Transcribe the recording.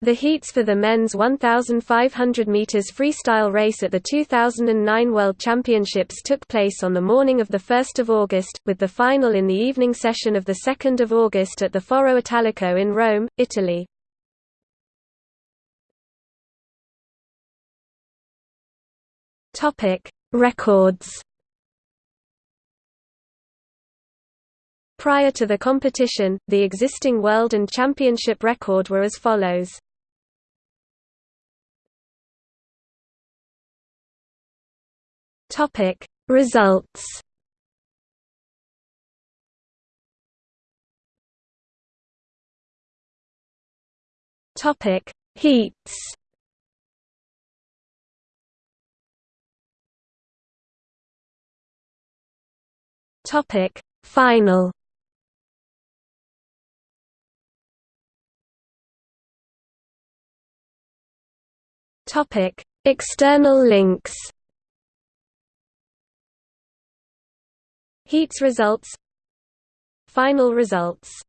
The heats for the men's 1,500 meters freestyle race at the 2009 World Championships took place on the morning of 1 August, with the final in the evening session of 2 August at the Foro Italico in Rome, Italy. Records Prior to the competition, the existing world and championship record were as follows. Topic Results. Topic Heats. Topic Final. Topic External links Heats results Final results